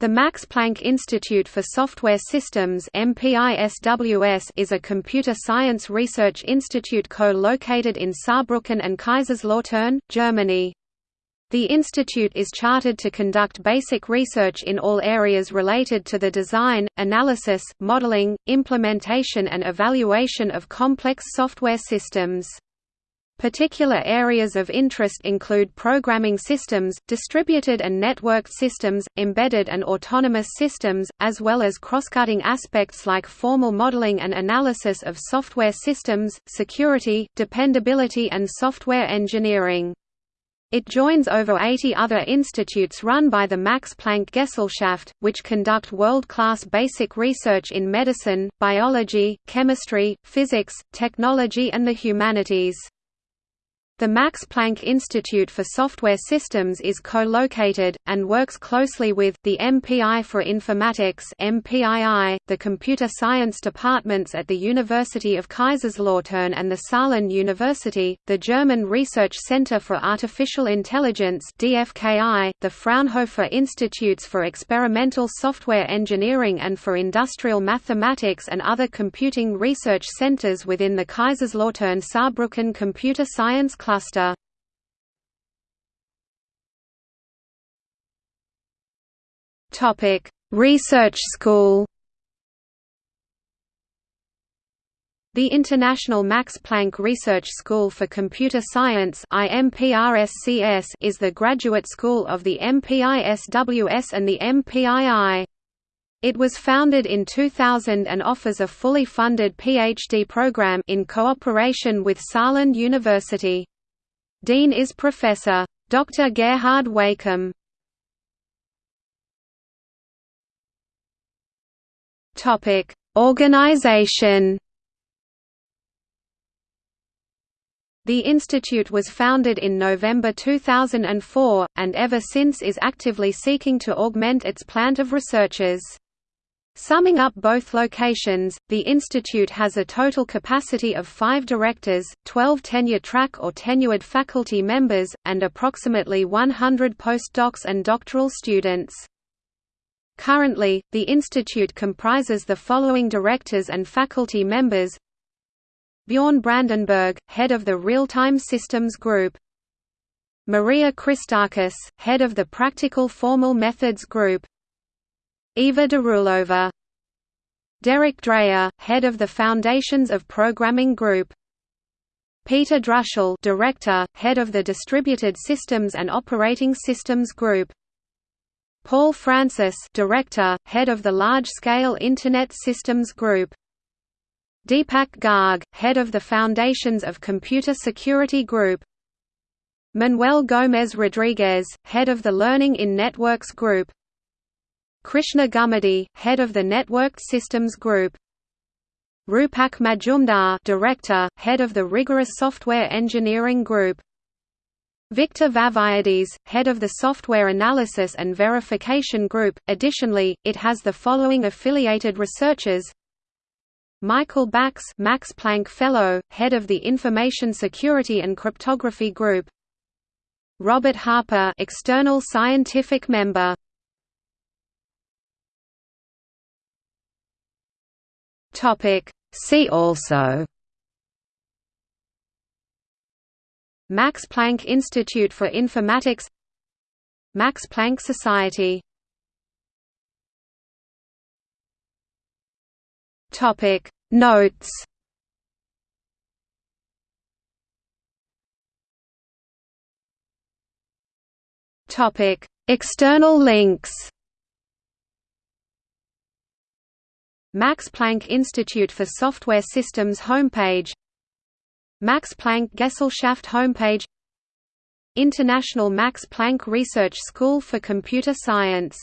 The Max Planck Institute for Software Systems is a computer science research institute co-located in Saarbrücken and Kaiserslautern, Germany. The institute is chartered to conduct basic research in all areas related to the design, analysis, modeling, implementation and evaluation of complex software systems. Particular areas of interest include programming systems, distributed and networked systems, embedded and autonomous systems, as well as cross-cutting aspects like formal modeling and analysis of software systems, security, dependability and software engineering. It joins over 80 other institutes run by the Max Planck Gesellschaft, which conduct world-class basic research in medicine, biology, chemistry, physics, technology and the humanities. The Max Planck Institute for Software Systems is co-located, and works closely with, the MPI for Informatics MPII, the Computer Science departments at the University of Kaiserslautern and the Saarland University, the German Research Center for Artificial Intelligence DFKI, the Fraunhofer Institutes for Experimental Software Engineering and for Industrial Mathematics and other computing research centers within the Kaiserslautern-Saarbrücken Computer Science cluster. Topic: Research School. The International Max Planck Research School for Computer Science is the graduate school of the MPISWS and the MPII. It was founded in 2000 and offers a fully funded PhD program in cooperation with Saarland University. Dean is Professor. Dr. Gerhard Weikum. Topic: Organization. The institute was founded in November 2004, and ever since is actively seeking to augment its plant of researchers. Summing up both locations, the institute has a total capacity of five directors, 12 tenure-track or tenured faculty members, and approximately 100 postdocs and doctoral students. Currently, the institute comprises the following directors and faculty members. Bjorn Brandenburg, head of the Real-Time Systems Group. Maria Christakis, head of the Practical Formal Methods Group Eva Darulova. Derek Dreyer, head of the Foundations of Programming Group. Peter Druschel, director, head of the Distributed Systems and Operating Systems Group. Paul Francis, director, head of the Large-Scale Internet Systems Group. Deepak Garg, head of the Foundations of Computer Security Group. Manuel Gómez Rodriguez, head of the Learning in Networks Group. Krishna Gummadi, head of the Networked Systems Group. Rupak Majumdar, director, head of the Rigorous Software Engineering Group. Victor Vafeiadis, head of the Software Analysis and Verification Group. Additionally, it has the following affiliated researchers: Michael Backes, Max Planck Fellow, head of the Information Security and Cryptography Group. Robert Harper, external scientific member. Topic. See also. Max Planck Institute for Informatics. Max Planck Society. Topic. Notes. Topic. External links Max Planck Institute for Software Systems homepage Max Planck Gesellschaft homepage International Max Planck Research School for Computer Science